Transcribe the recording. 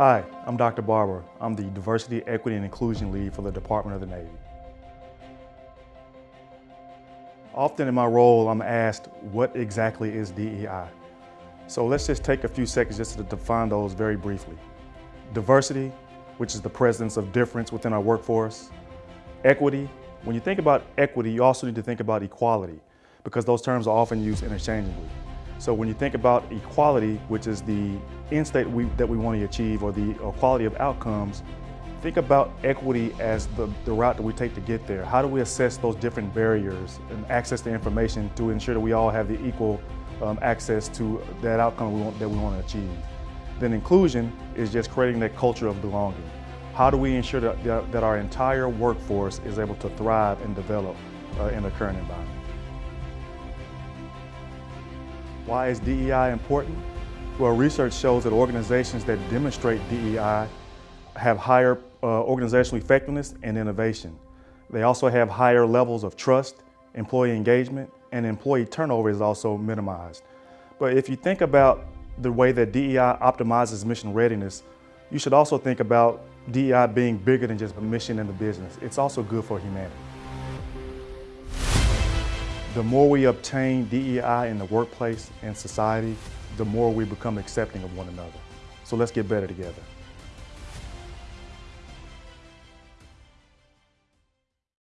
Hi, I'm Dr. Barber. I'm the Diversity, Equity, and Inclusion Lead for the Department of the Navy. Often in my role, I'm asked, what exactly is DEI? So let's just take a few seconds just to define those very briefly. Diversity, which is the presence of difference within our workforce. Equity, when you think about equity, you also need to think about equality because those terms are often used interchangeably. So when you think about equality, which is the end state we, that we want to achieve or the equality of outcomes, think about equity as the, the route that we take to get there. How do we assess those different barriers and access to information to ensure that we all have the equal um, access to that outcome we want, that we want to achieve? Then inclusion is just creating that culture of belonging. How do we ensure that, that our entire workforce is able to thrive and develop uh, in the current environment? Why is DEI important? Well, research shows that organizations that demonstrate DEI have higher uh, organizational effectiveness and innovation. They also have higher levels of trust, employee engagement, and employee turnover is also minimized. But if you think about the way that DEI optimizes mission readiness, you should also think about DEI being bigger than just a mission in the business. It's also good for humanity. The more we obtain DEI in the workplace and society, the more we become accepting of one another. So let's get better together.